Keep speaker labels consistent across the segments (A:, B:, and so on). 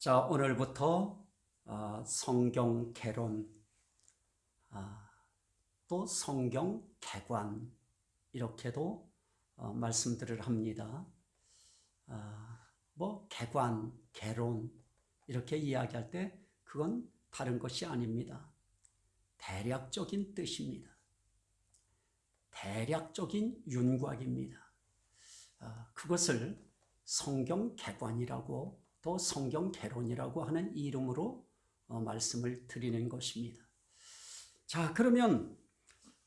A: 자, 오늘부터 어, 성경 개론, 아, 또 성경 개관, 이렇게도 어, 말씀들을 합니다. 아, 뭐, 개관, 개론, 이렇게 이야기할 때 그건 다른 것이 아닙니다. 대략적인 뜻입니다. 대략적인 윤곽입니다. 아, 그것을 성경 개관이라고 또 성경 개론이라고 하는 이름으로 어, 말씀을 드리는 것입니다. 자, 그러면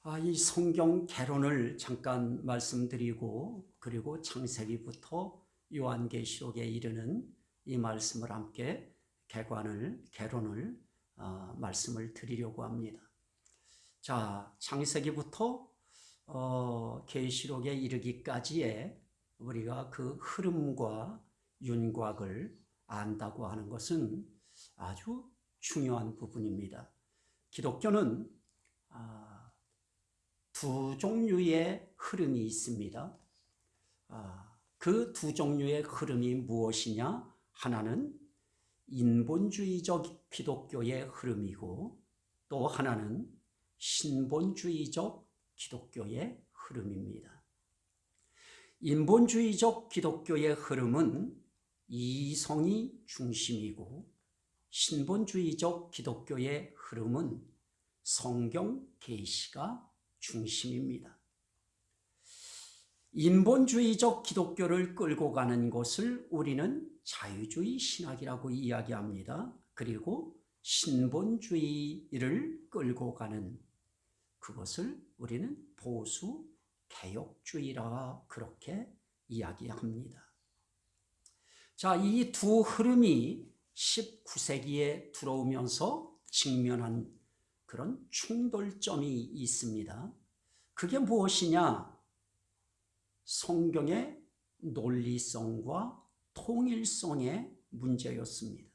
A: 아, 이 성경 개론을 잠깐 말씀드리고 그리고 창세기부터 요한계시록에 이르는 이 말씀을 함께 개관을 개론을 어, 말씀을 드리려고 합니다. 자, 창세기부터 어, 계시록에 이르기까지의 우리가 그 흐름과 윤곽을 안다고 하는 것은 아주 중요한 부분입니다. 기독교는 아, 두 종류의 흐름이 있습니다. 아, 그두 종류의 흐름이 무엇이냐? 하나는 인본주의적 기독교의 흐름이고 또 하나는 신본주의적 기독교의 흐름입니다. 인본주의적 기독교의 흐름은 이성이 중심이고 신본주의적 기독교의 흐름은 성경 계시가 중심입니다. 인본주의적 기독교를 끌고 가는 것을 우리는 자유주의 신학이라고 이야기합니다. 그리고 신본주의를 끌고 가는 그것을 우리는 보수 개혁주의라 그렇게 이야기합니다. 자, 이 두 흐름이 19세기에 들어오면서 직면한 그런 충돌점이 있습니다. 그게 무엇이냐? 성경의 논리성과 통일성의 문제였습니다.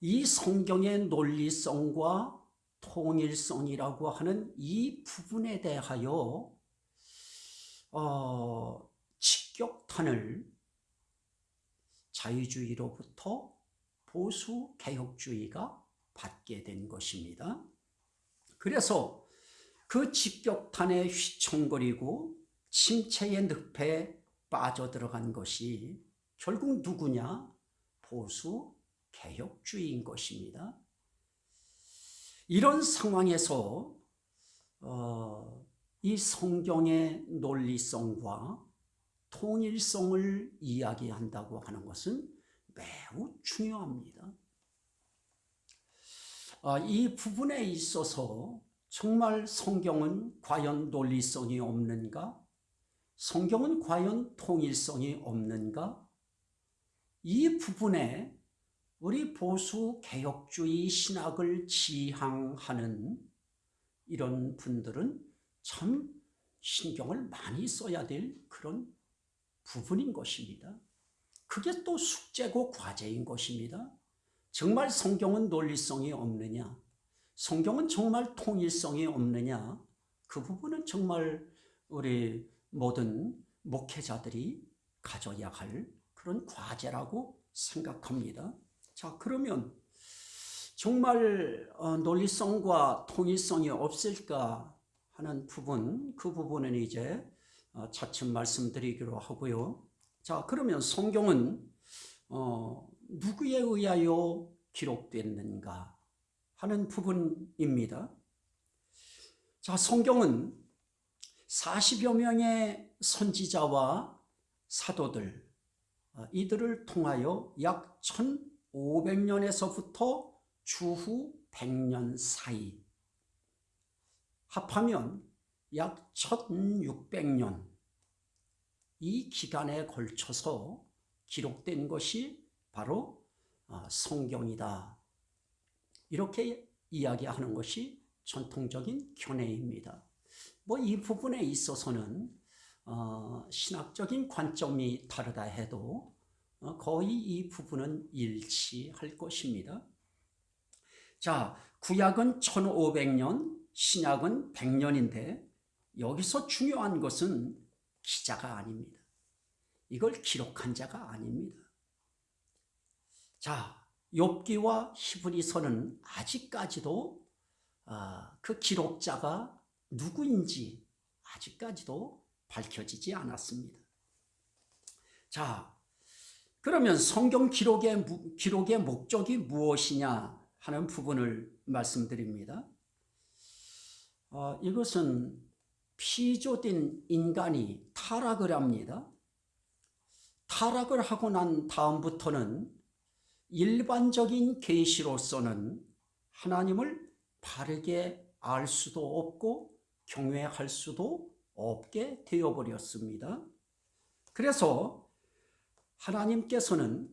A: 이 성경의 논리성과 통일성이라고 하는 이 부분에 대하여 어, 직격탄을 자유주의로부터 보수 개혁주의가 받게 된 것입니다. 그래서 그 직격탄에 휘청거리고 침체의 늪에 빠져들어간 것이 결국 누구냐? 보수 개혁주의인 것입니다. 이런 상황에서 어, 이 성경의 논리성과 통일성을 이야기한다고 하는 것은 매우 중요합니다. 아, 이 부분에 있어서 정말 성경은 과연 논리성이 없는가? 성경은 과연 통일성이 없는가? 이 부분에 우리 보수 개혁주의 신학을 지향하는 이런 분들은 참 신경을 많이 써야 될 그런 부분인 것입니다. 그게 또 숙제고 과제인 것입니다. 정말 성경은 논리성이 없느냐? 성경은 정말 통일성이 없느냐? 그 부분은 정말 우리 모든 목회자들이 가져야 할 그런 과제라고 생각합니다. 자, 그러면 정말 어, 논리성과 통일성이 없을까 하는 부분, 그 부분은 이제 어, 차츰 말씀드리기로 하고요. 자, 그러면 성경은 어, 누구에 의하여 기록됐는가 하는 부분입니다. 자, 성경은 40여 명의 선지자와 사도들, 어, 이들을 통하여 약 1500년에서부터 주후 100년 사이 합하면 약 1600년 이 기간에 걸쳐서 기록된 것이 바로 아, 성경이다. 이렇게 이야기하는 것이 전통적인 견해입니다. 뭐 이 부분에 있어서는 어, 신학적인 관점이 다르다 해도 어, 거의 이 부분은 일치할 것입니다. 자, 구약은 1500년, 신약은 100년인데 여기서 중요한 것은 기자가 아닙니다. 이걸 기록한 자가 아닙니다. 자, 욥기와 히브리서는 아직까지도 아, 그 기록자가 누구인지 아직까지도 밝혀지지 않았습니다. 자, 그러면 성경 기록의, 기록의 목적이 무엇이냐 하는 부분을 말씀드립니다. 어, 이것은 피조된 인간이 타락을 합니다. 타락을 하고 난 다음부터는 일반적인 계시로서는 하나님을 바르게 알 수도 없고 경외할 수도 없게 되어버렸습니다. 그래서 하나님께서는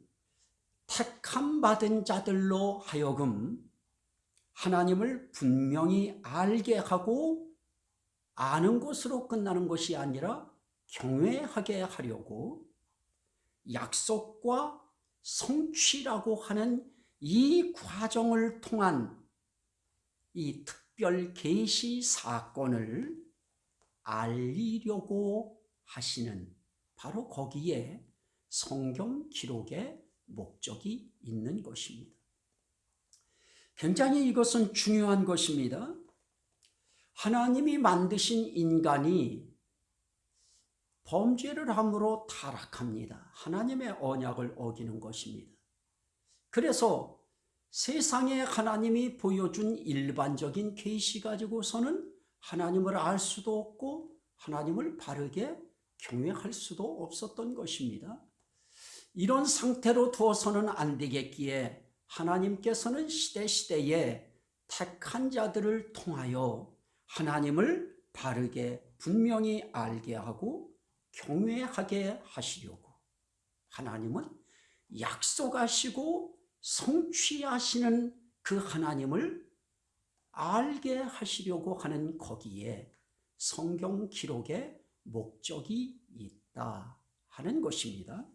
A: 택함 받은 자들로 하여금 하나님을 분명히 알게 하고 아는 것으로 끝나는 것이 아니라 경외하게 하려고 약속과 성취라고 하는 이 과정을 통한 이 특별 계시 사건을 알리려고 하시는 바로 거기에 성경 기록의 목적이 있는 것입니다. 굉장히 이것은 중요한 것입니다. 하나님이 만드신 인간이 범죄를 함으로 타락합니다. 하나님의 언약을 어기는 것입니다. 그래서 세상에 하나님이 보여준 일반적인 계시 가지고서는 하나님을 알 수도 없고 하나님을 바르게 경외할 수도 없었던 것입니다. 이런 상태로 두어서는 안 되겠기에 하나님께서는 시대시대에 택한 자들을 통하여 하나님을 바르게 분명히 알게 하고 경외하게 하시려고 하나님은 약속하시고 성취하시는 그 하나님을 알게 하시려고 하는 거기에 성경 기록의 목적이 있다 하는 것입니다.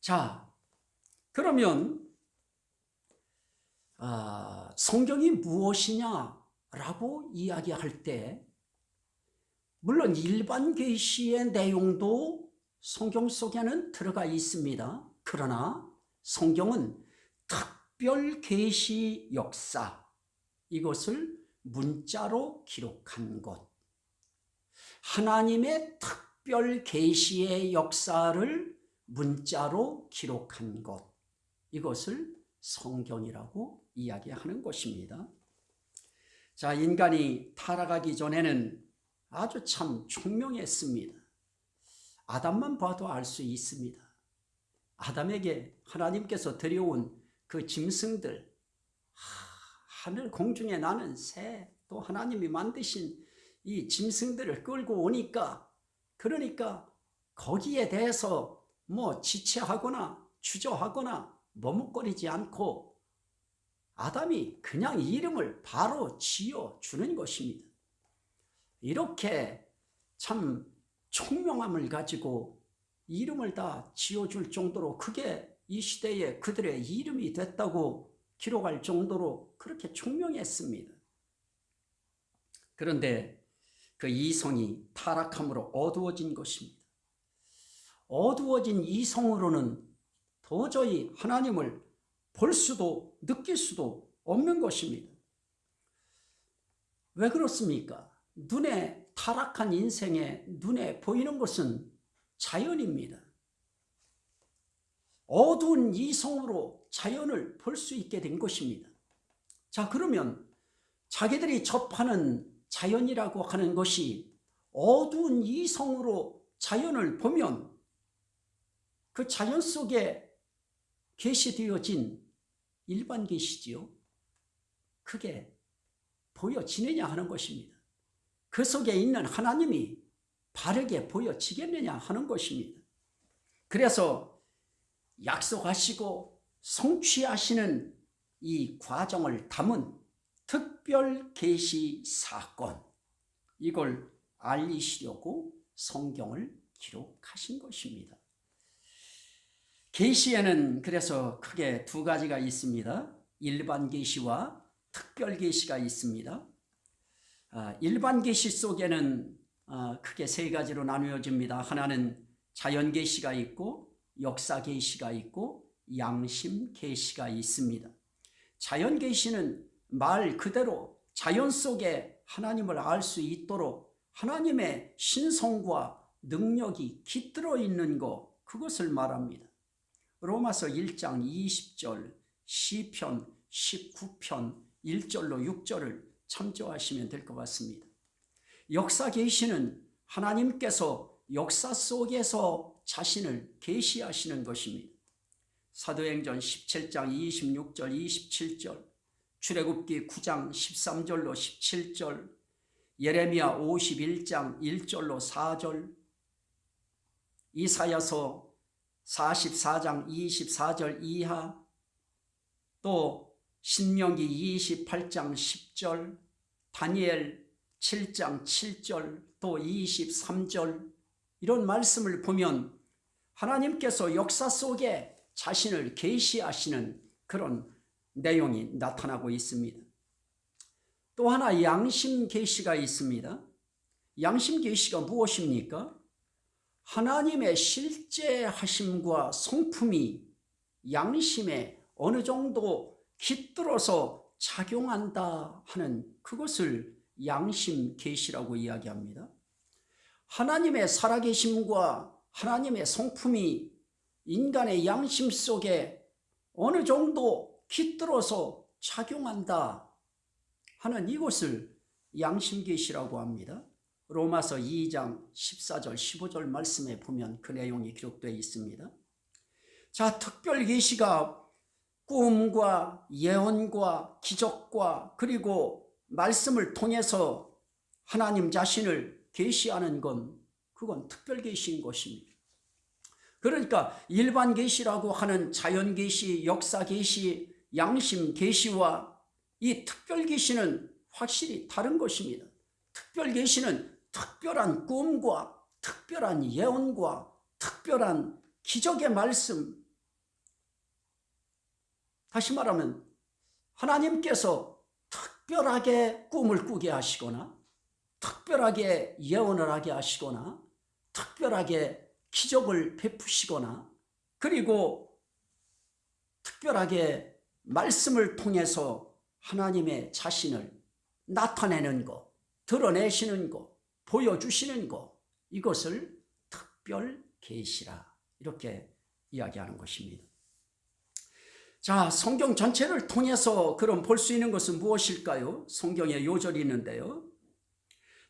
A: 자, 그러면 아, 성경이 무엇이냐 라고 이야기할 때 물론 일반 계시의 내용도 성경 속에는 들어가 있습니다. 그러나 성경은 특별 계시 역사 이것을 문자로 기록한 것 하나님의 특별 계시의 역사를 문자로 기록한 것 이것을 성경이라고 이야기하는 것입니다. 자, 인간이 타락하기 전에는 아주 참 총명했습니다. 아담만 봐도 알 수 있습니다. 아담에게 하나님께서 들여온 그 짐승들, 하늘 공중에 나는 새, 또 하나님이 만드신 이 짐승들을 끌고 오니까, 그러니까 거기에 대해서 뭐 지체하거나 주저하거나 머뭇거리지 않고 아담이 그냥 이름을 바로 지어 주는 것입니다. 이렇게 참 총명함을 가지고 이름을 다 지어줄 정도로 그게 이 시대에 그들의 이름이 됐다고 기록할 정도로 그렇게 총명했습니다. 그런데 그 이성이 타락함으로 어두워진 것입니다. 어두워진 이성으로는 도저히 하나님을 볼 수도 느낄 수도 없는 것입니다. 왜 그렇습니까? 눈에 타락한 인생에 눈에 보이는 것은 자연입니다. 어두운 이성으로 자연을 볼 수 있게 된 것입니다. 자 그러면 자기들이 접하는 자연이라고 하는 것이 어두운 이성으로 자연을 보면 그 자연 속에 계시되어진 일반 계시지요. 그게 보여지느냐 하는 것입니다. 그 속에 있는 하나님이 바르게 보여지겠느냐 하는 것입니다. 그래서 약속하시고 성취하시는 이 과정을 담은 특별 계시 사건 이걸 알리시려고 성경을 기록하신 것입니다. 계시에는 그래서 크게 두 가지가 있습니다. 일반 계시와 특별 계시가 있습니다. 아, 일반 계시 속에는 아, 크게 세 가지로 나누어집니다. 하나는 자연 계시가 있고 역사 계시가 있고 양심 계시가 있습니다. 자연 계시는 말 그대로 자연 속에 하나님을 알 수 있도록 하나님의 신성과 능력이 깃들어 있는 것 그것을 말합니다. 로마서 1장 20절 시편 19편 1절로 6절을 참조하시면 될 것 같습니다. 역사 계시는 하나님께서 역사 속에서 자신을 계시하시는 것입니다. 사도행전 17장 26절 27절 출애굽기 9장 13절로 17절 예레미야 51장 1절로 4절 이사야서 44장 24절 이하 또 신명기 28장 10절 다니엘 7장 7절 또 23절 이런 말씀을 보면 하나님께서 역사 속에 자신을 계시하시는 그런 내용이 나타나고 있습니다. 또 하나 양심 계시가 있습니다. 양심 계시가 무엇입니까? 하나님의 실제 하심과 성품이 양심에 어느 정도 깃들어서 작용한다 하는 그것을 양심 계시라고 이야기합니다. 하나님의 살아계심과 하나님의 성품이 인간의 양심 속에 어느 정도 깃들어서 작용한다 하는 이것을 양심 계시라고 합니다. 로마서 2장 14절 15절 말씀에 보면 그 내용이 기록되어 있습니다. 자, 특별 계시가 꿈과 예언과 기적과 그리고 말씀을 통해서 하나님 자신을 계시하는 건 그건 특별 계시인 것입니다. 그러니까 일반 계시라고 하는 자연 계시, 역사 계시, 양심 계시와 이 특별 계시는 확실히 다른 것입니다. 특별 계시는 특별한 꿈과 특별한 예언과 특별한 기적의 말씀. 다시 말하면 하나님께서 특별하게 꿈을 꾸게 하시거나 특별하게 예언을 하게 하시거나 특별하게 기적을 베푸시거나 그리고 특별하게 말씀을 통해서 하나님의 자신을 나타내는 것, 드러내시는 것, 보여주시는 것 이것을 특별 계시라 이렇게 이야기하는 것입니다. 자, 성경 전체를 통해서 그럼 볼 수 있는 것은 무엇일까요? 성경에 요절이 있는데요.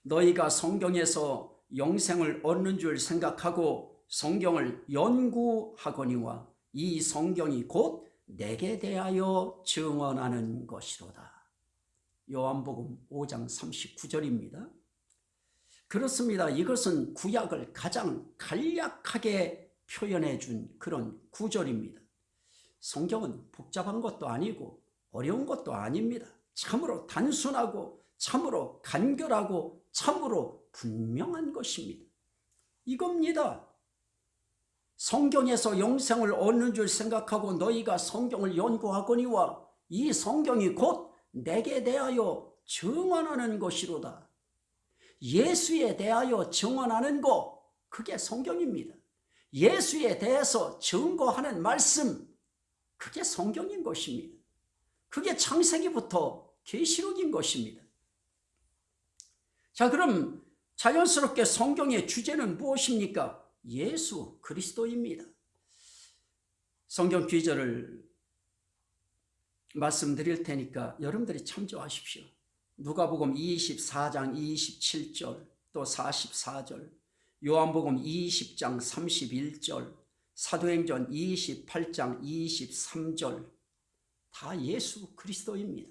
A: 너희가 성경에서 영생을 얻는 줄 생각하고 성경을 연구하거니와 이 성경이 곧 내게 대하여 증언하는 것이로다. 요한복음 5장 39절입니다. 그렇습니다. 이것은 구약을 가장 간략하게 표현해 준 그런 구절입니다. 성경은 복잡한 것도 아니고 어려운 것도 아닙니다. 참으로 단순하고 참으로 간결하고 참으로 분명한 것입니다. 이겁니다. 성경에서 영생을 얻는 줄 생각하고 너희가 성경을 연구하거니와 이 성경이 곧 내게 대하여 증언하는 것이로다. 예수에 대하여 증언하는 것 그게 성경입니다. 예수에 대해서 증거하는 말씀 그게 성경인 것입니다. 그게 창세기부터 계시록인 것입니다. 자 그럼 자연스럽게 성경의 주제는 무엇입니까? 예수 그리스도입니다. 성경 귀절을 말씀드릴 테니까 여러분들이 참조하십시오. 누가복음 24장 27절 또 44절 요한복음 20장 31절 사도행전 28장 23절 다 예수 그리스도입니다.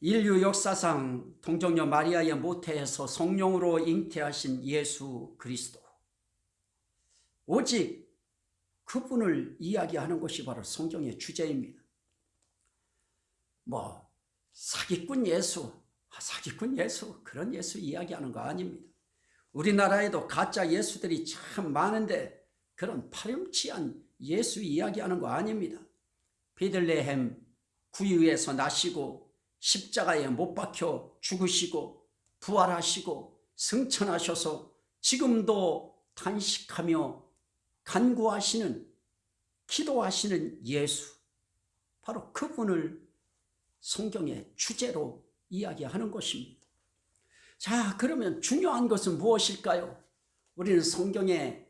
A: 인류 역사상 동정녀 마리아의 모태에서 성령으로 잉태하신 예수 그리스도 오직 그분을 이야기하는 것이 바로 성경의 주제입니다. 뭐 사기꾼 예수, 아, 사기꾼 예수 그런 예수 이야기하는 거 아닙니다. 우리나라에도 가짜 예수들이 참 많은데 그런 파렴치한 예수 이야기하는 거 아닙니다. 베들레헴 구유에서 나시고 십자가에 못 박혀 죽으시고 부활하시고 승천하셔서 지금도 탄식하며 간구하시는 기도하시는 예수 바로 그분을 성경의 주제로 이야기하는 것입니다. 자 그러면 중요한 것은 무엇일까요? 우리는 성경의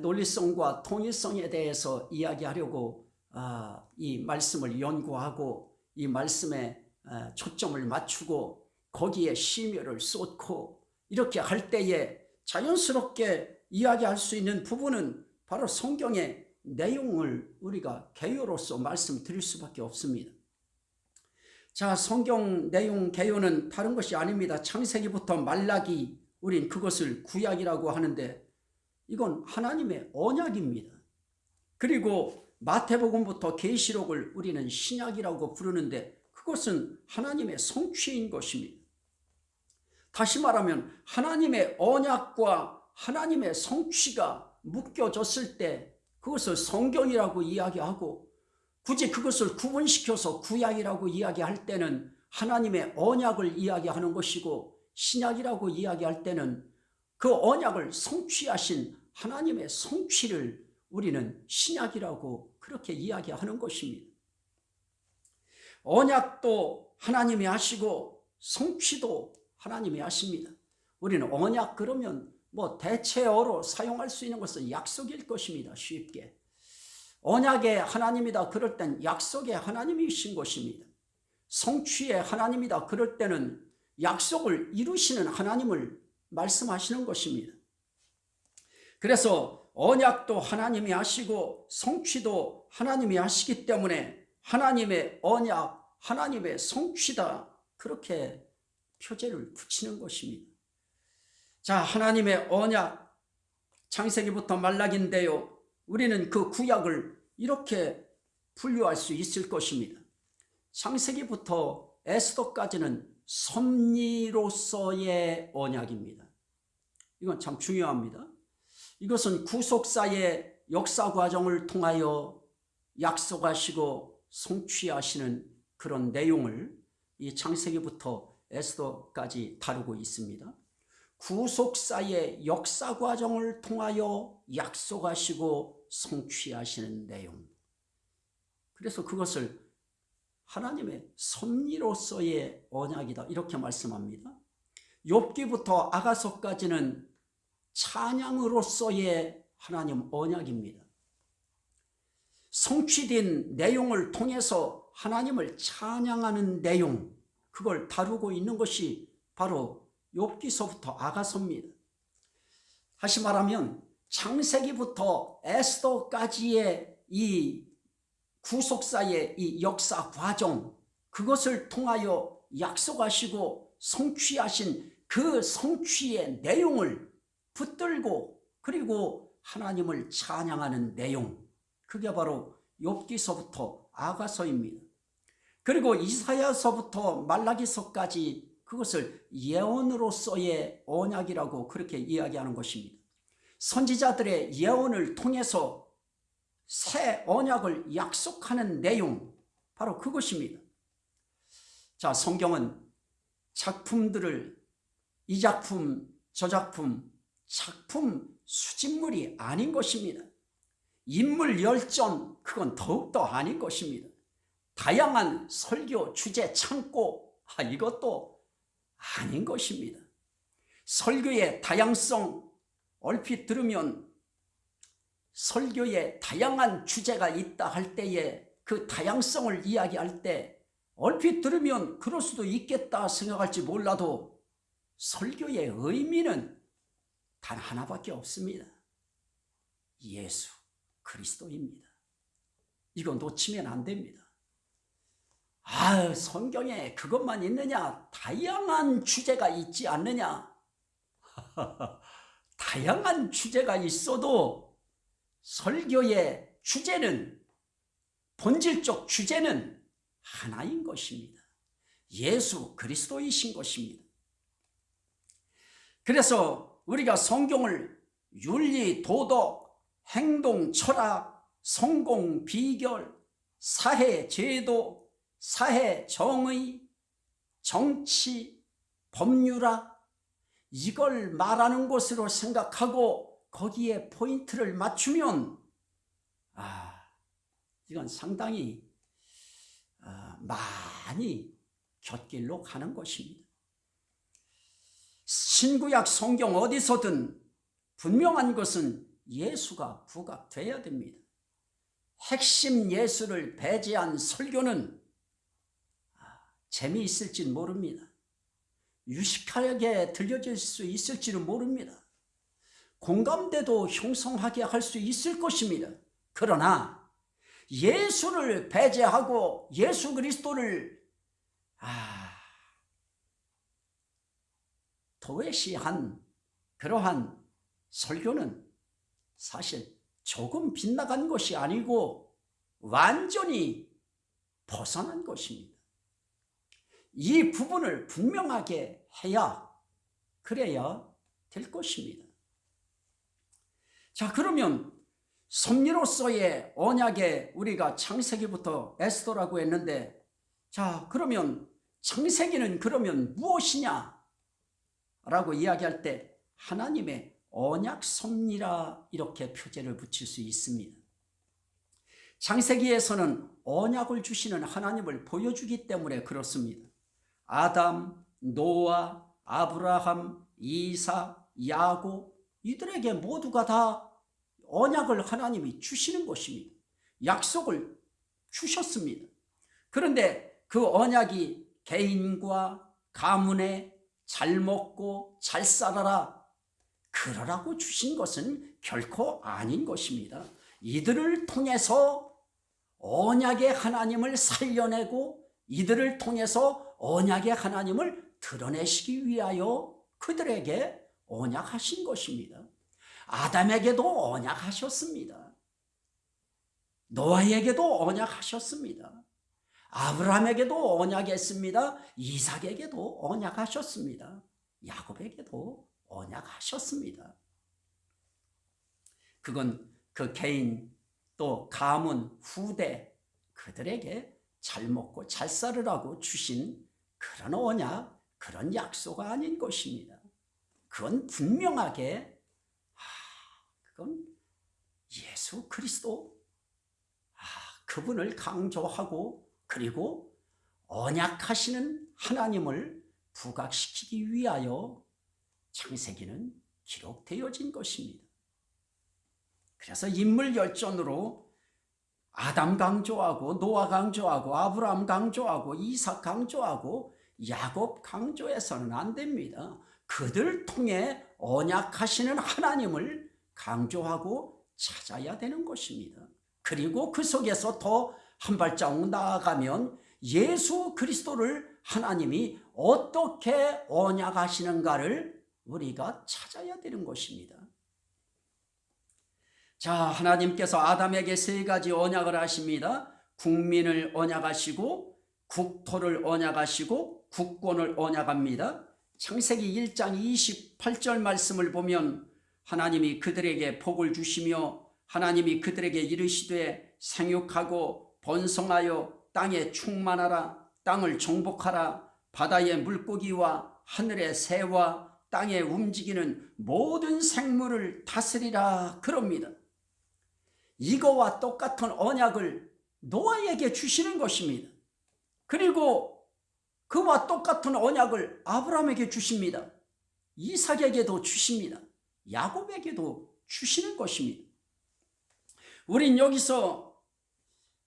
A: 논리성과 통일성에 대해서 이야기하려고 아, 이 말씀을 연구하고 이 말씀에 초점을 맞추고 거기에 심혈을 쏟고 이렇게 할 때에 자연스럽게 이야기할 수 있는 부분은 바로 성경의 내용을 우리가 개요로서 말씀드릴 수밖에 없습니다. 자 성경 내용 개요는 다른 것이 아닙니다. 창세기부터 말라기 우린 그것을 구약이라고 하는데 이건 하나님의 언약입니다. 그리고 마태복음부터 계시록을 우리는 신약이라고 부르는데 그것은 하나님의 성취인 것입니다. 다시 말하면 하나님의 언약과 하나님의 성취가 묶여졌을 때 그것을 성경이라고 이야기하고 굳이 그것을 구분시켜서 구약이라고 이야기할 때는 하나님의 언약을 이야기하는 것이고 신약이라고 이야기할 때는 그 언약을 성취하신 하나님의 성취를 우리는 신약이라고 그렇게 이야기하는 것입니다. 언약도 하나님이 하시고 성취도 하나님이 하십니다. 우리는 언약 그러면 뭐 대체어로 사용할 수 있는 것은 약속일 것입니다. 쉽게. 언약의 하나님이다 그럴 땐 약속의 하나님이신 것입니다. 성취의 하나님이다 그럴 때는 약속을 이루시는 하나님을 말씀하시는 것입니다. 그래서 언약도 하나님이 하시고 성취도 하나님이 하시기 때문에 하나님의 언약, 하나님의 성취다 그렇게 표제를 붙이는 것입니다. 자 하나님의 언약 창세기부터 말락인데요. 우리는 그 구약을 이렇게 분류할 수 있을 것입니다. 창세기부터 에스더까지는 섭리로서의 언약입니다. 이건 참 중요합니다. 이것은 구속사의 역사 과정을 통하여 약속하시고 성취하시는 그런 내용을 이 창세기부터 에스더까지 다루고 있습니다. 구속사의 역사 과정을 통하여 약속하시고 성취하시는 내용. 그래서 그것을 하나님의 섭리로서의 언약이다. 이렇게 말씀합니다. 욥기부터 아가서까지는 찬양으로서의 하나님 언약입니다. 성취된 내용을 통해서 하나님을 찬양하는 내용 그걸 다루고 있는 것이 바로 욥기서부터 아가서입니다. 다시 말하면 창세기부터 에스더까지의 이 구속사의 이 역사 과정 그것을 통하여 약속하시고 성취하신 그 성취의 내용을 붙들고 그리고 하나님을 찬양하는 내용 그게 바로 욥기서부터 아가서입니다. 그리고 이사야서부터 말라기서까지 그것을 예언으로서의 언약이라고 그렇게 이야기하는 것입니다. 선지자들의 예언을 통해서 새 언약을 약속하는 내용 바로 그것입니다. 자 성경은 작품들을 이 작품 저 작품 작품 수집물이 아닌 것입니다. 인물 열전 그건 더욱더 아닌 것입니다. 다양한 설교 주제 창고 아, 이것도 아닌 것입니다. 설교의 다양성 얼핏 들으면 설교에 다양한 주제가 있다 할 때에 그 다양성을 이야기할 때 얼핏 들으면 그럴 수도 있겠다 생각할지 몰라도 설교의 의미는 단 하나밖에 없습니다. 예수 그리스도입니다. 이거 놓치면 안 됩니다. 아 성경에 그것만 있느냐 다양한 주제가 있지 않느냐 다양한 주제가 있어도 설교의 주제는 본질적 주제는 하나인 것입니다. 예수 그리스도이신 것입니다. 그래서 우리가 성경을 윤리, 도덕, 행동, 철학, 성공, 비결, 사회, 제도, 사회, 정의, 정치, 법률학 이걸 말하는 것으로 생각하고 거기에 포인트를 맞추면 아 이건 상당히 어, 많이 곁길로 가는 것입니다. 신구약 성경 어디서든 분명한 것은 예수가 부각되어야 됩니다. 핵심 예수를 배제한 설교는 아, 재미있을지 모릅니다. 유식하게 들려질 수 있을지는 모릅니다. 공감대도 형성하게 할 수 있을 것입니다. 그러나 예수를 배제하고 예수 그리스도를 아, 도외시한 그러한 설교는 사실 조금 빗나간 것이 아니고 완전히 벗어난 것입니다. 이 부분을 분명하게 해야 그래야 될 것입니다. 자 그러면 섭리로서의 언약에 우리가 창세기부터 에스더라고 했는데 자 그러면 창세기는 그러면 무엇이냐 라고 이야기할 때 하나님의 언약 섭리라 이렇게 표제를 붙일 수 있습니다. 창세기에서는 언약을 주시는 하나님을 보여주기 때문에 그렇습니다. 아담, 노아, 아브라함, 이사, 야고 이들에게 모두가 다 언약을 하나님이 주시는 것입니다. 약속을 주셨습니다. 그런데 그 언약이 개인과 가문에 잘 먹고 잘 살아라 그러라고 주신 것은 결코 아닌 것입니다. 이들을 통해서 언약의 하나님을 살려내고 이들을 통해서 언약의 하나님을 드러내시기 위하여 그들에게 언약하신 것입니다. 아담에게도 언약하셨습니다. 노아에게도 언약하셨습니다. 아브라함에게도 언약했습니다. 이삭에게도 언약하셨습니다. 야곱에게도 언약하셨습니다. 그건 그 개인 또 가문 후대 그들에게 잘 먹고 잘 살으라고 주신 그런 언약 그런 약속 아닌 것입니다. 그건 분명하게 아, 그건 예수 그리스도 아, 그분을 강조하고 그리고 언약하시는 하나님을 부각시키기 위하여 창세기는 기록되어진 것입니다. 그래서 인물 열전으로 아담 강조하고 노아 강조하고 아브라함 강조하고 이삭 강조하고 야곱 강조해서는 안 됩니다. 그들 통해 언약하시는 하나님을 강조하고 찾아야 되는 것입니다. 그리고 그 속에서 더 한 발자국 나아가면 예수 그리스도를 하나님이 어떻게 언약하시는가를 우리가 찾아야 되는 것입니다. 자, 하나님께서 아담에게 세 가지 언약을 하십니다. 국민을 언약하시고 국토를 언약하시고 국권을 언약합니다. 창세기 1장 28절 말씀을 보면 하나님이 그들에게 복을 주시며 하나님이 그들에게 이르시되 생육하고 번성하여 땅에 충만하라 땅을 정복하라 바다의 물고기와 하늘의 새와 땅에 움직이는 모든 생물을 다스리라 그럽니다. 이거와 똑같은 언약을 노아에게 주시는 것입니다. 그리고 그와 똑같은 언약을 아브라함에게 주십니다. 이삭에게도 주십니다. 야곱에게도 주시는 것입니다. 우린 여기서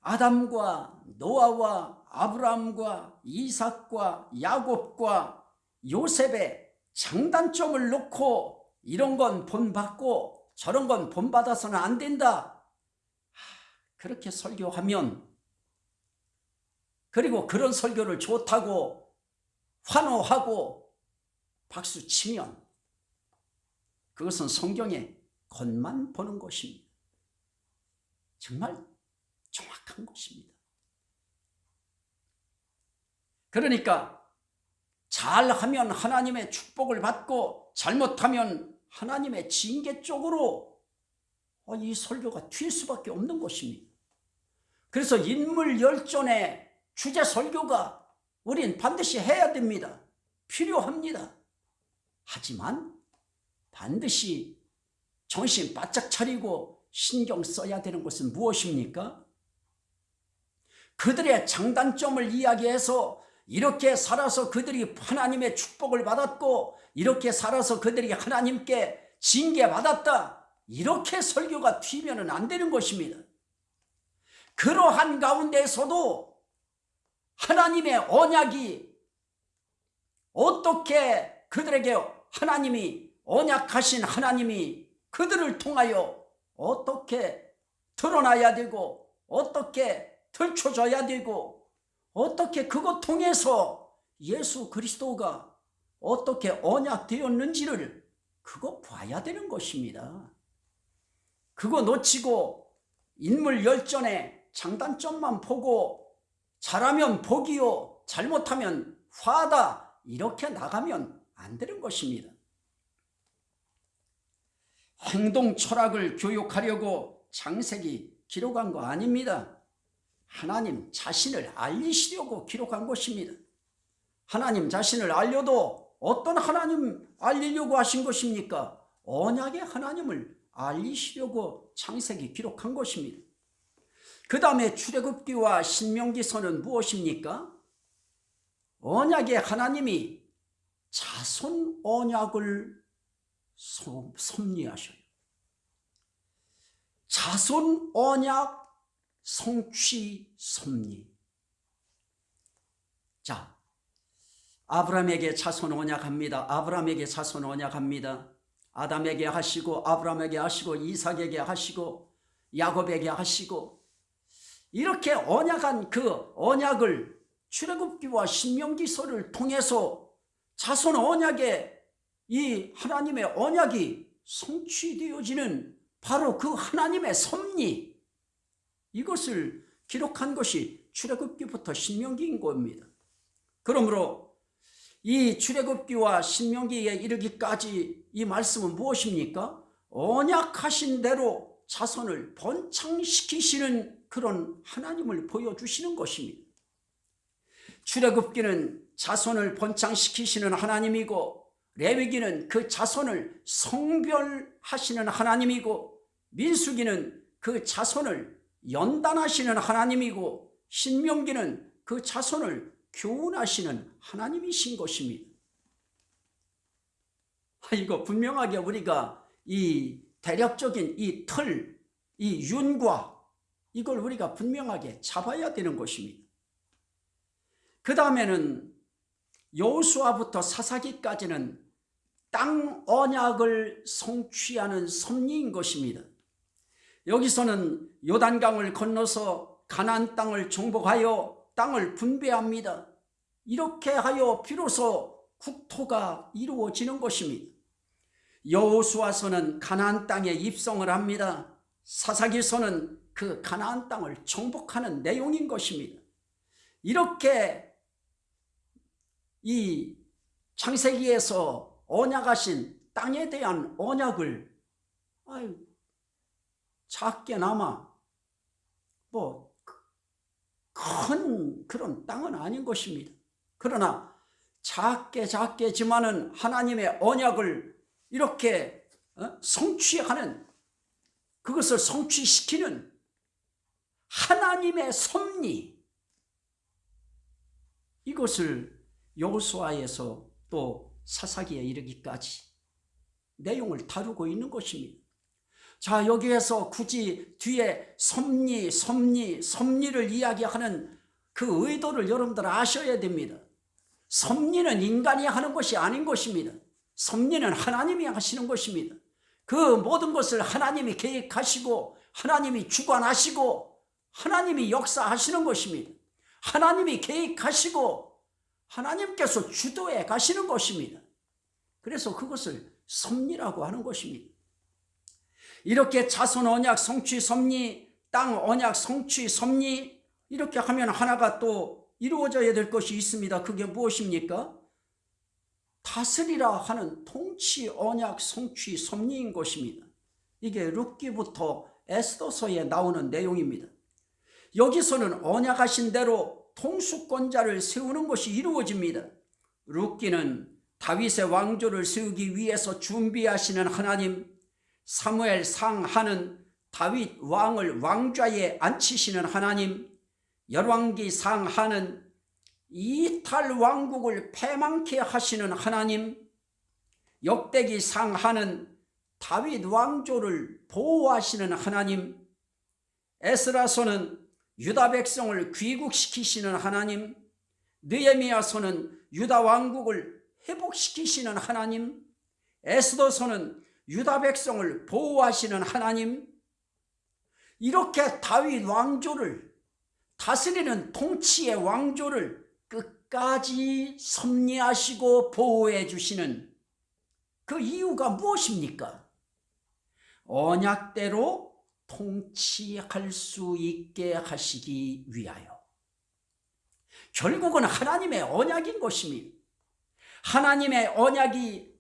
A: 아담과 노아와 아브라함과 이삭과 야곱과 요셉의 장단점을 놓고 이런 건 본받고 저런 건 본받아서는 안 된다. 그렇게 설교하면 그리고 그런 설교를 좋다고 환호하고 박수 치면 그것은 성경에 겉만 보는 것입니다. 정말 정확한 것입니다. 그러니까 잘하면 하나님의 축복을 받고 잘못하면 하나님의 징계 쪽으로 어, 이 설교가 튈 수밖에 없는 것입니다. 그래서 인물 열전에 주제 설교가 우린 반드시 해야 됩니다. 필요합니다. 하지만 반드시 정신 바짝 차리고 신경 써야 되는 것은 무엇입니까? 그들의 장단점을 이야기해서 이렇게 살아서 그들이 하나님의 축복을 받았고 이렇게 살아서 그들이 하나님께 징계받았다. 이렇게 설교가 튀면 안 되는 것입니다. 그러한 가운데서도 하나님의 언약이 어떻게 그들에게 하나님이 언약하신 하나님이 그들을 통하여 어떻게 드러나야 되고 어떻게 들춰져야 되고 어떻게 그것 통해서 예수 그리스도가 어떻게 언약되었는지를 그거 봐야 되는 것입니다. 그거 놓치고 인물 열전에 장단점만 보고 잘하면 복이요 잘못하면 화다 이렇게 나가면 안 되는 것입니다. 행동 철학을 교육하려고 장색이 기록한 거 아닙니다. 하나님 자신을 알리시려고 기록한 것입니다. 하나님 자신을 알려도 어떤 하나님 알리려고 하신 것입니까? 언약의 하나님을 알리시려고 창세기 기록한 것입니다. 그 다음에 출애굽기와 신명기서는 무엇입니까? 언약의 하나님이 자손 언약을 섭리하셔요. 자손 언약 성취 섭리. 자, 아브라함에게 자손 언약합니다. 아브라함에게 자손 언약합니다. 아담에게 하시고 아브라함에게 하시고 이삭에게 하시고 야곱에게 하시고 이렇게 언약한 그 언약을 출애굽기와 신명기서를 통해서 자손 언약에 이 하나님의 언약이 성취되어지는 바로 그 하나님의 섭리 이것을 기록한 것이 출애굽기부터 신명기인 겁니다. 그러므로 이 출애굽기와 신명기에 이르기까지 이 말씀은 무엇입니까? 언약하신 대로 자손을 번창시키시는 그런 하나님을 보여주시는 것입니다. 출애굽기는 자손을 번창시키시는 하나님이고 레위기는 그 자손을 성별하시는 하나님이고 민수기는 그 자손을 연단하시는 하나님이고 신명기는 그 자손을 교훈하시는 하나님이신 것입니다. 아, 이거 분명하게 우리가 이 대략적인 이 틀, 이 윤과 이걸 우리가 분명하게 잡아야 되는 것입니다. 그 다음에는 여수아부터 사사기까지는 땅 언약을 성취하는 섭리인 것입니다. 여기서는 요단강을 건너서 가나안 땅을 정복하여 땅을 분배합니다. 이렇게 하여 비로소 국토가 이루어지는 것입니다. 여호수아서는 가나안 땅에 입성을 합니다. 사사기서는 그 가나안 땅을 정복하는 내용인 것입니다. 이렇게 이 창세기에서 언약하신 땅에 대한 언약을 아유 작게나마 뭐 큰 그런 땅은 아닌 것입니다. 그러나 작게 작게지만은 하나님의 언약을 이렇게 어? 성취하는 그것을 성취시키는 하나님의 섭리 이것을 여호수아에서 또 사사기에 이르기까지 내용을 다루고 있는 것입니다. 자 여기에서 굳이 뒤에 섭리 섭리 섭리를 이야기하는 그 의도를 여러분들 아셔야 됩니다. 섭리는 인간이 하는 것이 아닌 것입니다. 섭리는 하나님이 하시는 것입니다. 그 모든 것을 하나님이 계획하시고 하나님이 주관하시고 하나님이 역사하시는 것입니다. 하나님이 계획하시고 하나님께서 주도해 가시는 것입니다. 그래서 그것을 섭리라고 하는 것입니다. 이렇게 자손 언약 성취 섭리, 땅 언약 성취 섭리 이렇게 하면 하나가 또 이루어져야 될 것이 있습니다. 그게 무엇입니까? 다스리라 하는 통치 언약 성취 섭리인 것입니다. 이게 룻기부터 에스더서에 나오는 내용입니다. 여기서는 언약하신 대로 통수권자를 세우는 것이 이루어집니다. 룻기는 다윗의 왕조를 세우기 위해서 준비하시는 하나님 사무엘 상하는 다윗 왕을 왕좌에 앉히시는 하나님 열왕기 상하는 이탈 왕국을 패망케 하시는 하나님 역대기 상하는 다윗 왕조를 보호하시는 하나님 에스라서는 유다 백성을 귀국시키시는 하나님 느에미야서는 유다 왕국을 회복시키시는 하나님 에스더서는 유다 백성을 보호하시는 하나님 이렇게 다윗 왕조를 다스리는 통치의 왕조를 끝까지 섭리하시고 보호해 주시는 그 이유가 무엇입니까? 언약대로 통치할 수 있게 하시기 위하여 결국은 하나님의 언약인 것입니다. 하나님의 언약이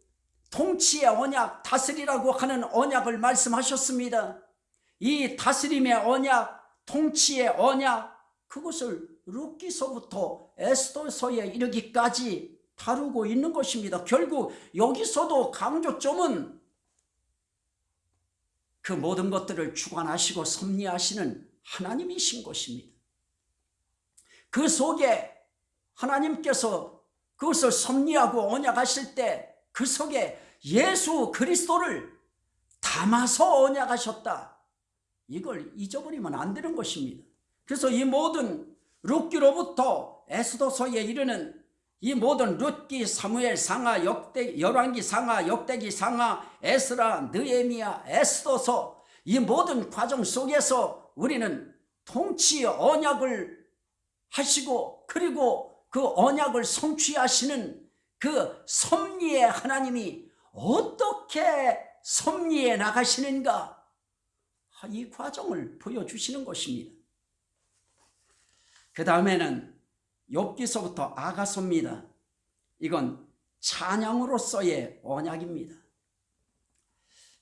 A: 통치의 언약, 다스리라고 하는 언약을 말씀하셨습니다. 이 다스림의 언약, 통치의 언약, 그것을 룻기서부터 에스더서에 이르기까지 다루고 있는 것입니다. 결국 여기서도 강조점은 그 모든 것들을 주관하시고 섭리하시는 하나님이신 것입니다. 그 속에 하나님께서 그것을 섭리하고 언약하실 때 그 속에 예수 그리스도를 담아서 언약하셨다. 이걸 잊어버리면 안 되는 것입니다. 그래서 이 모든 룻기로부터 에스도서에 이르는 이 모든 룻기, 사무엘, 상하, 역대, 열왕기, 상하, 역대기, 상하, 에스라, 느에미야, 에스도서 이 모든 과정 속에서 우리는 통치 언약을 하시고 그리고 그 언약을 성취하시는 그 섭리의 하나님이 어떻게 섭리해 나가시는가 이 과정을 보여주시는 것입니다. 그 다음에는 욥기서부터 아가서입니다. 이건 찬양으로서의 언약입니다.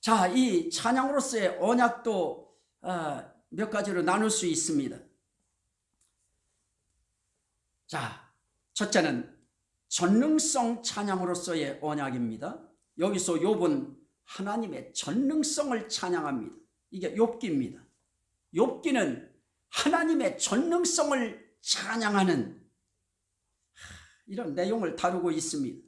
A: 자, 이 찬양으로서의 언약도 어, 몇 가지로 나눌 수 있습니다. 자, 첫째는 전능성 찬양으로서의 언약입니다. 여기서 욥은 하나님의 전능성을 찬양합니다. 이게 욥기입니다. 욥기는 하나님의 전능성을 찬양하는 이런 내용을 다루고 있습니다.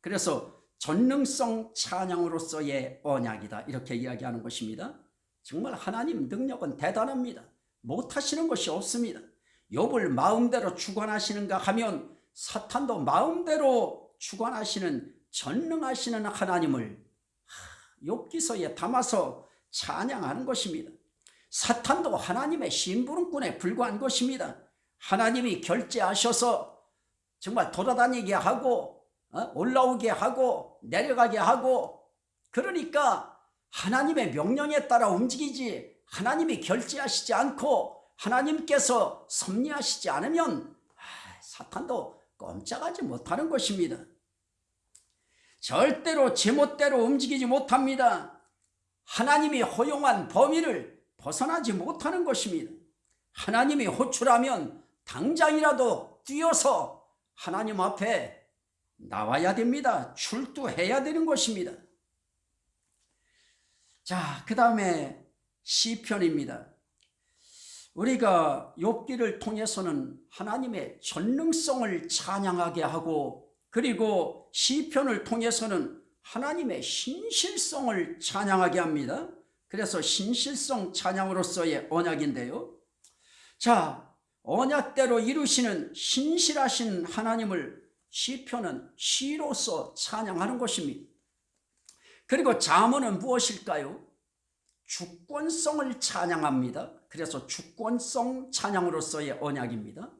A: 그래서 전능성 찬양으로서의 언약이다 이렇게 이야기하는 것입니다. 정말 하나님 능력은 대단합니다. 못하시는 것이 없습니다. 욥을 마음대로 주관하시는가 하면 사탄도 마음대로 주관하시는 전능하시는 하나님을 욥기서에 담아서 찬양하는 것입니다. 사탄도 하나님의 심부름꾼에 불과한 것입니다. 하나님이 결제하셔서 정말 돌아다니게 하고 어? 올라오게 하고 내려가게 하고 그러니까 하나님의 명령에 따라 움직이지 하나님이 결제하시지 않고 하나님께서 섭리하시지 않으면 사탄도 꼼짝하지 못하는 것입니다. 절대로 제멋대로 움직이지 못합니다. 하나님이 허용한 범위를 벗어나지 못하는 것입니다. 하나님이 호출하면 당장이라도 뛰어서 하나님 앞에 나와야 됩니다. 출두해야 되는 것입니다. 자, 그 다음에 시편입니다. 우리가 욥기를 통해서는 하나님의 전능성을 찬양하게 하고 그리고 시편을 통해서는 하나님의 신실성을 찬양하게 합니다. 그래서 신실성 찬양으로서의 언약인데요. 자, 언약대로 이루시는 신실하신 하나님을 시편은 시로서 찬양하는 것입니다. 그리고 자문은 무엇일까요? 주권성을 찬양합니다. 그래서 주권성 찬양으로서의 언약입니다.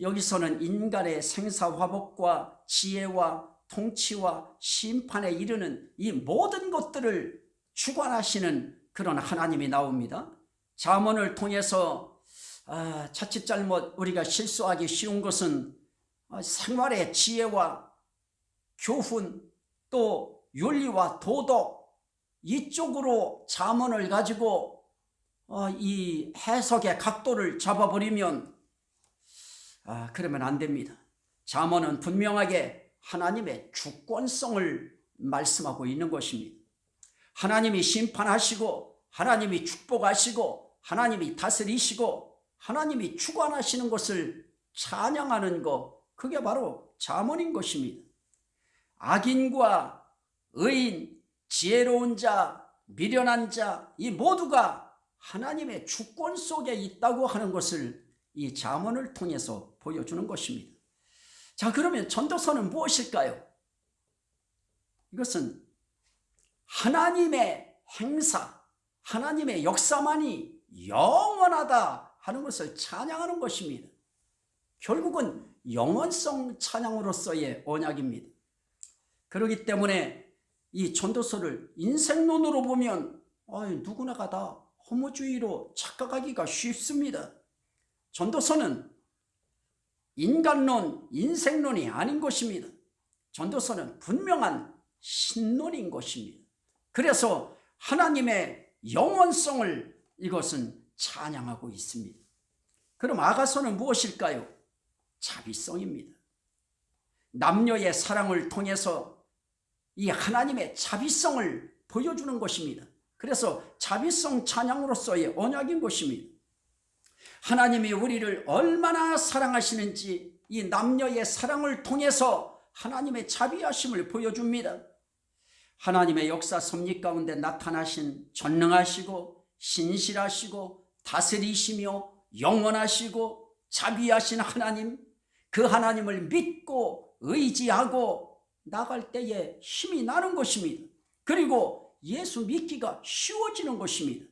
A: 여기서는 인간의 생사화복과 지혜와 통치와 심판에 이르는 이 모든 것들을 주관하시는 그런 하나님이 나옵니다. 자문을 통해서 아, 자칫 잘못 우리가 실수하기 쉬운 것은 아, 생활의 지혜와 교훈 또 윤리와 도덕 이쪽으로 자문을 가지고 어, 이 해석의 각도를 잡아버리면 아, 그러면 안 됩니다. 자문은 분명하게 하나님의 주권성을 말씀하고 있는 것입니다. 하나님이 심판하시고 하나님이 축복하시고 하나님이 다스리시고 하나님이 주관하시는 것을 찬양하는 것 그게 바로 자문인 것입니다. 악인과 의인, 지혜로운 자, 미련한 자 이 모두가 하나님의 주권 속에 있다고 하는 것을 이 자문을 통해서 보여주는 것입니다. 자 그러면 전도서는 무엇일까요? 이것은 하나님의 행사, 하나님의 역사만이 영원하다 하는 것을 찬양하는 것입니다. 결국은 영원성 찬양으로서의 언약입니다. 그렇기 때문에 이 전도서를 인생론으로 보면 누구나가 다 허무주의로 착각하기가 쉽습니다. 전도서는 인간론, 인생론이 아닌 것입니다. 전도서는 분명한 신론인 것입니다. 그래서 하나님의 영원성을 이것은 찬양하고 있습니다. 그럼 아가서는 무엇일까요? 자비성입니다. 남녀의 사랑을 통해서 이 하나님의 자비성을 보여주는 것입니다. 그래서 자비성 찬양으로서의 언약인 것입니다. 하나님이 우리를 얼마나 사랑하시는지 이 남녀의 사랑을 통해서 하나님의 자비하심을 보여줍니다. 하나님의 역사 섭리 가운데 나타나신 전능하시고 신실하시고 다스리시며 영원하시고 자비하신 하나님 그 하나님을 믿고 의지하고 나갈 때에 힘이 나는 것입니다. 그리고 예수 믿기가 쉬워지는 것입니다.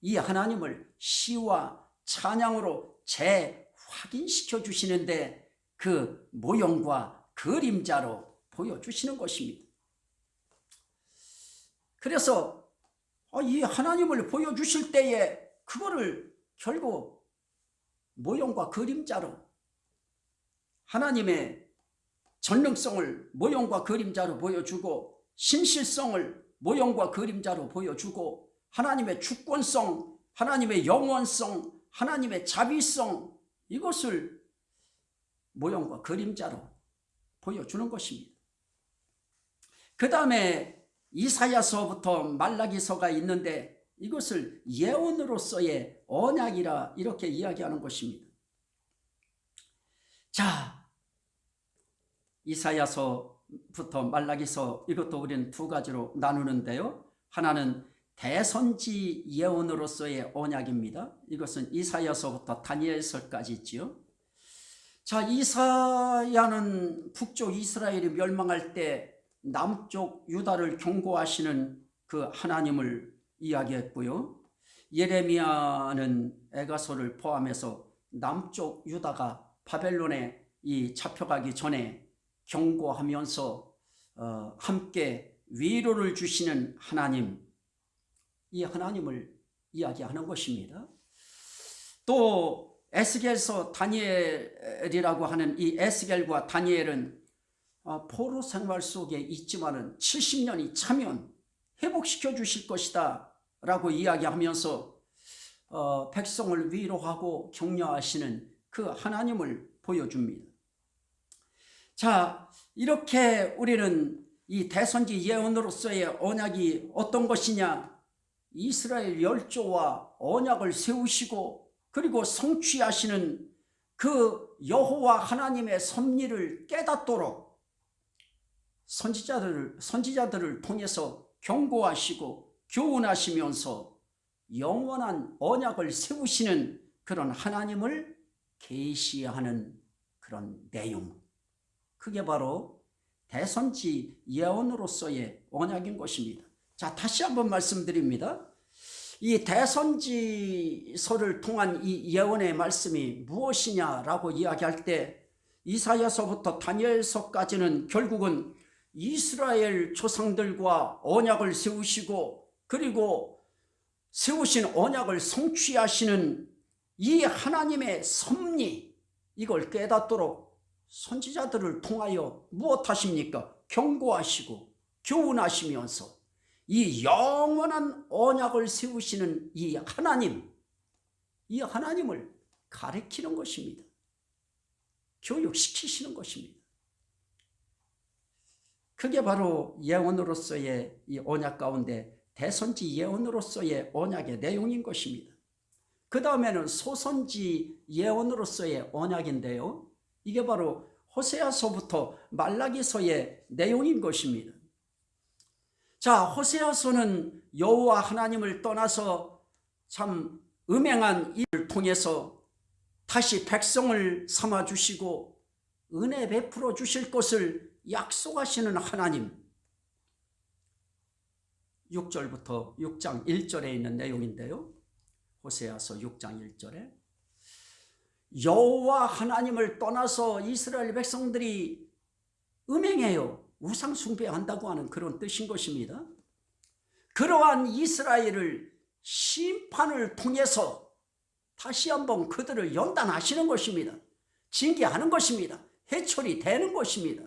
A: 이 하나님을 시와 찬양으로 재확인시켜 주시는데 그 모형과 그림자로 보여주시는 것입니다. 그래서 어, 이 하나님을 보여주실 때에 그거를 결국 모형과 그림자로 하나님의 전능성을 모형과 그림자로 보여주고 신실성을 모형과 그림자로 보여주고 하나님의 주권성, 하나님의 영원성, 하나님의 자비성 이것을 모형과 그림자로 보여주는 것입니다. 그 다음에 이사야서부터 말라기서가 있는데 이것을 예언으로서의 언약이라 이렇게 이야기하는 것입니다. 자, 이사야서부터 말라기서 이것도 우리는 두 가지로 나누는데요. 하나는 대선지 예언으로서의 언약입니다. 이것은 이사야서부터 다니엘서까지 있지요. 자, 이사야는 북쪽 이스라엘이 멸망할 때 남쪽 유다를 경고하시는 그 하나님을 이야기했고요. 예레미야는 에가서를 포함해서 남쪽 유다가 바벨론에 이 잡혀가기 전에 경고하면서 어, 함께 위로를 주시는 하나님 이 하나님을 이야기하는 것입니다. 또 에스겔서 다니엘이라고 하는 이 에스겔과 다니엘은 어, 포로 생활 속에 있지만은 70년이 차면 회복시켜 주실 것이다 라고 이야기하면서 어, 백성을 위로하고 격려하시는 그 하나님을 보여줍니다. 자 이렇게 우리는 이 대선지 예언으로서의 언약이 어떤 것이냐 이스라엘 열조와 언약을 세우시고 그리고 성취하시는 그 여호와 하나님의 섭리를 깨닫도록 선지자들을, 선지자들을 통해서 경고하시고 교훈하시면서 영원한 언약을 세우시는 그런 하나님을 계시하는 그런 내용. 그게 바로 대선지 예언으로서의 언약인 것입니다. 자 다시 한번 말씀드립니다. 이 대선지서를 통한 이 예언의 말씀이 무엇이냐라고 이야기할 때 이사야서부터 다니엘서까지는 결국은 이스라엘 조상들과 언약을 세우시고 그리고 세우신 언약을 성취하시는 이 하나님의 섭리 이걸 깨닫도록 선지자들을 통하여 무엇하십니까? 경고하시고 교훈하시면서 이 영원한 언약을 세우시는 이 하나님 이 하나님을 가르치는 것입니다. 교육시키시는 것입니다. 그게 바로 예언으로서의 이 언약 가운데 대선지 예언으로서의 언약의 내용인 것입니다. 그 다음에는 소선지 예언으로서의 언약인데요. 이게 바로 호세아서부터 말라기서의 내용인 것입니다. 자, 호세아서는 여호와 하나님을 떠나서 참 음행한 일을 통해서 다시 백성을 삼아 주시고 은혜 베풀어 주실 것을 약속하시는 하나님 6절부터 6장 1절에 있는 내용인데요. 호세아서 6장 1절에 여호와 하나님을 떠나서 이스라엘 백성들이 음행해요. 우상 숭배한다고 하는 그런 뜻인 것입니다. 그러한 이스라엘을 심판을 통해서 다시 한번 그들을 연단하시는 것입니다. 징계하는 것입니다. 해철이 되는 것입니다.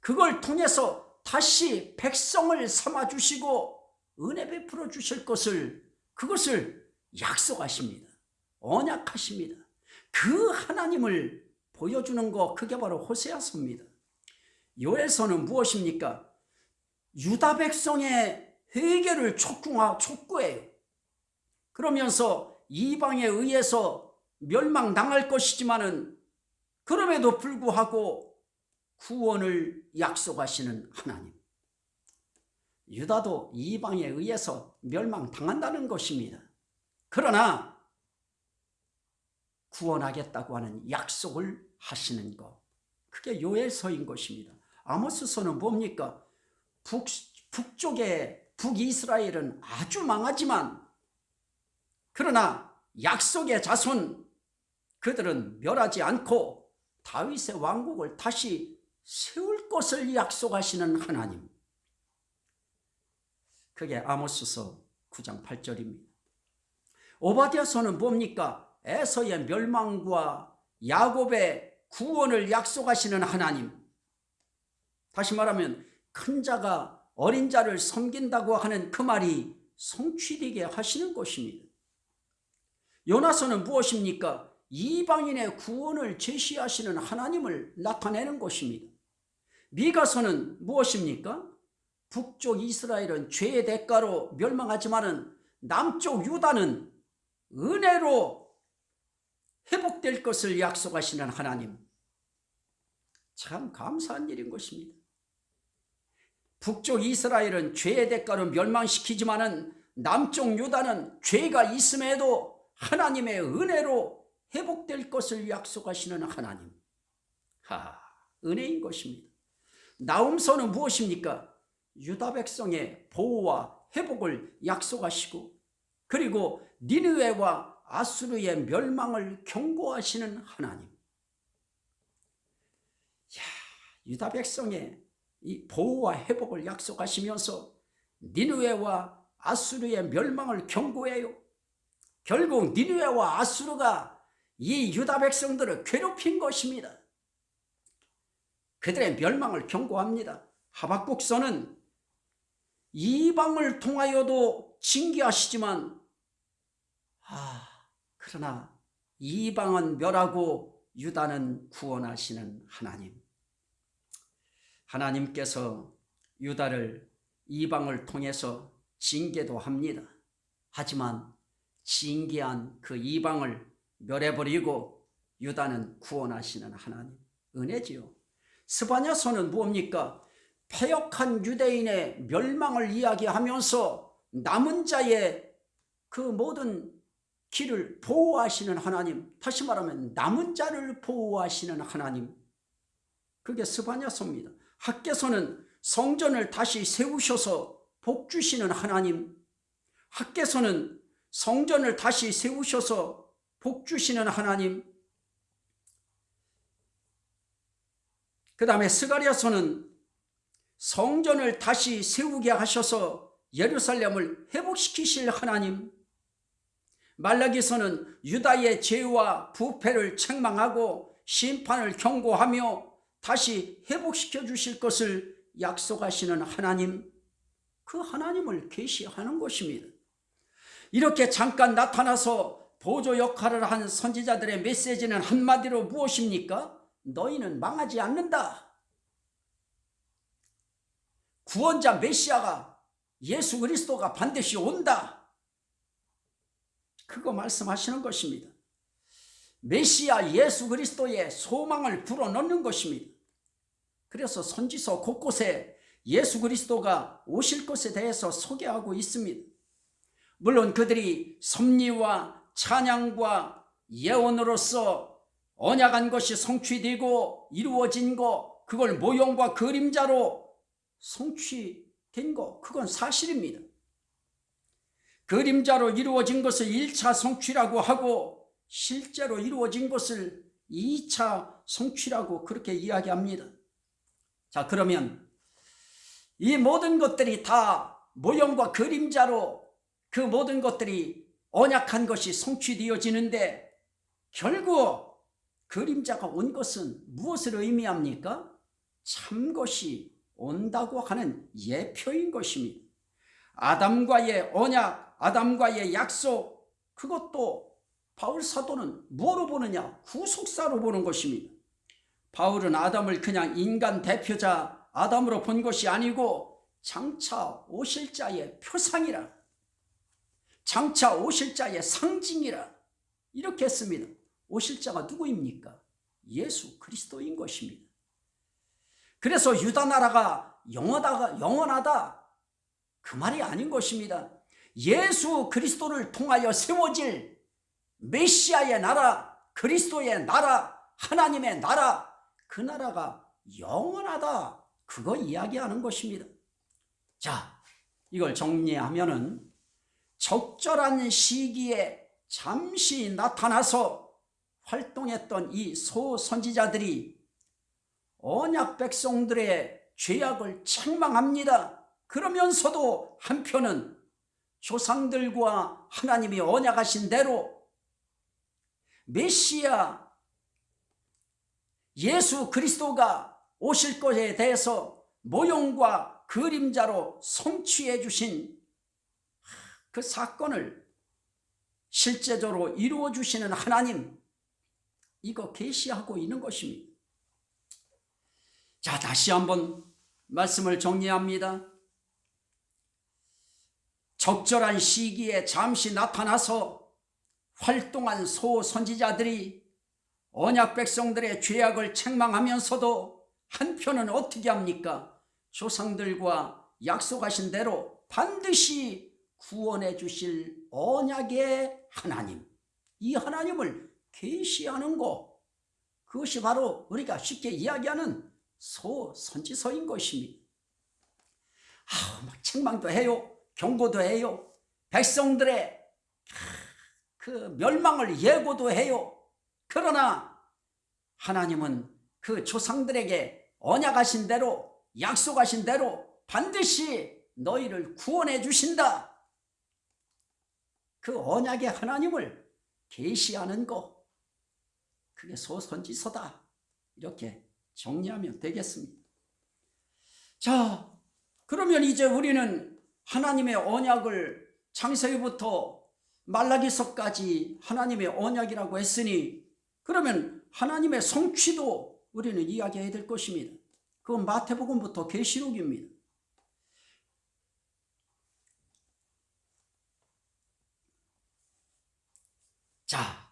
A: 그걸 통해서 다시 백성을 삼아주시고 은혜 베풀어 주실 것을 그것을 약속하십니다. 언약하십니다. 그 하나님을 보여주는 거 그게 바로 호세아서입니다. 요에서는 무엇입니까? 유다 백성의 회개를 촉구하, 촉구해요. 그러면서 이방에 의해서 멸망당할 것이지만은 그럼에도 불구하고 구원을 약속하시는 하나님. 유다도 이방에 의해서 멸망당한다는 것입니다. 그러나 구원하겠다고 하는 약속을 하시는 것. 그게 요엘서인 것입니다. 아모스서는 뭡니까? 북, 북쪽의 북이스라엘은 아주 망하지만 그러나 약속의 자손 그들은 멸하지 않고 다윗의 왕국을 다시 세울 것을 약속하시는 하나님. 그게 아모스서 9장 8절입니다. 오바디아서는 뭡니까? 에서의 멸망과 야곱의 구원을 약속하시는 하나님. 다시 말하면 큰 자가 어린 자를 섬긴다고 하는 그 말이 성취되게 하시는 것입니다. 요나서는 무엇입니까? 이방인의 구원을 제시하시는 하나님을 나타내는 것입니다. 미가서는 무엇입니까? 북쪽 이스라엘은 죄의 대가로 멸망하지만은 남쪽 유다는 은혜로 회복될 것을 약속하시는 하나님. 참 감사한 일인 것입니다. 북쪽 이스라엘은 죄의 대가로 멸망시키지만은 남쪽 유다는 죄가 있음에도 하나님의 은혜로 회복될 것을 약속하시는 하나님. 하, 은혜인 것입니다. 나움서는 무엇입니까? 유다 백성의 보호와 회복을 약속하시고 그리고 니느웨와 아수르의 멸망을 경고하시는 하나님. 야, 유다 백성의 이 보호와 회복을 약속하시면서 니느웨와 아수르의 멸망을 경고해요. 결국 니느웨와 아수르가 이 유다 백성들을 괴롭힌 것입니다. 그들의 멸망을 경고합니다. 하박국서는 이방을 통하여도 징계하시지만 아 그러나 이방은 멸하고 유다는 구원하시는 하나님 하나님께서 유다를 이방을 통해서 징계도 합니다. 하지만 징계한 그 이방을 멸해버리고 유다는 구원하시는 하나님 은혜지요. 스바냐서는 뭡니까? 폐역한 유대인의 멸망을 이야기하면서 남은 자의 그 모든 길을 보호하시는 하나님 다시 말하면 남은 자를 보호하시는 하나님 그게 스바냐서입니다. 학계서는 성전을 다시 세우셔서 복 주시는 하나님 학계서는 성전을 다시 세우셔서 복 주시는 하나님 그 다음에 스가리아서는 성전을 다시 세우게 하셔서 예루살렘을 회복시키실 하나님 말라기서는 유다의 죄와 부패를 책망하고 심판을 경고하며 다시 회복시켜 주실 것을 약속하시는 하나님 그 하나님을 계시하는 것입니다. 이렇게 잠깐 나타나서 보조 역할을 한 선지자들의 메시지는 한마디로 무엇입니까? 너희는 망하지 않는다. 구원자 메시아가 예수 그리스도가 반드시 온다. 그거 말씀하시는 것입니다. 메시아 예수 그리스도의 소망을 불어넣는 것입니다. 그래서 선지서 곳곳에 예수 그리스도가 오실 것에 대해서 소개하고 있습니다. 물론 그들이 섭리와 찬양과 예언으로서 언약한 것이 성취되고 이루어진 것 그걸 모형과 그림자로 성취된 것 그건 사실입니다. 그림자로 이루어진 것을 1차 성취라고 하고 실제로 이루어진 것을 2차 성취라고 그렇게 이야기합니다. 자 그러면 이 모든 것들이 다 모형과 그림자로 그 모든 것들이 언약한 것이 성취되어지는데 결국 그림자가 온 것은 무엇을 의미합니까? 참 것이 온다고 하는 예표인 것입니다. 아담과의 언약, 아담과의 약속 그것도 바울 사도는 뭐로 보느냐? 후속사로 보는 것입니다. 바울은 아담을 그냥 인간 대표자 아담으로 본 것이 아니고 장차 오실 자의 표상이라 장차 오실 자의 상징이라 이렇게 했습니다. 오실 자가 누구입니까? 예수 그리스도인 것입니다. 그래서 유다 나라가 영원하다, 영원하다 그 말이 아닌 것입니다. 예수 그리스도를 통하여 세워질 메시아의 나라, 그리스도의 나라, 하나님의 나라, 그 나라가 영원하다. 그거 이야기하는 것입니다. 자, 이걸 정리하면은 적절한 시기에 잠시 나타나서 활동했던 이 소선지자들이 언약 백성들의 죄악을 책망합니다. 그러면서도 한편은 조상들과 하나님이 언약하신 대로 메시아 예수 그리스도가 오실 것에 대해서 모형과 그림자로 성취해 주신 그 사건을 실제적으로 이루어 주시는 하나님 이거 계시하고 있는 것입니다. 자 다시 한번 말씀을 정리합니다. 적절한 시기에 잠시 나타나서 활동한 소 선지자들이 언약 백성들의 죄악을 책망하면서도 한편은 어떻게 합니까? 조상들과 약속하신 대로 반드시 구원해 주실 언약의 하나님 이 하나님을 계시하는 것 그것이 바로 우리가 쉽게 이야기하는 소 선지서인 것입니다. 아, 막 책망도 해요. 경고도 해요. 백성들의 그 멸망을 예고도 해요. 그러나 하나님은 그 조상들에게 언약하신 대로 약속하신 대로 반드시 너희를 구원해 주신다. 그 언약의 하나님을 계시하는 것 그게 소선지서다. 이렇게 정리하면 되겠습니다. 자, 그러면 이제 우리는 하나님의 언약을 창세기부터 말라기서까지 하나님의 언약이라고 했으니 그러면 하나님의 성취도 우리는 이야기해야 될 것입니다. 그건 마태복음부터 계시록입니다. 자,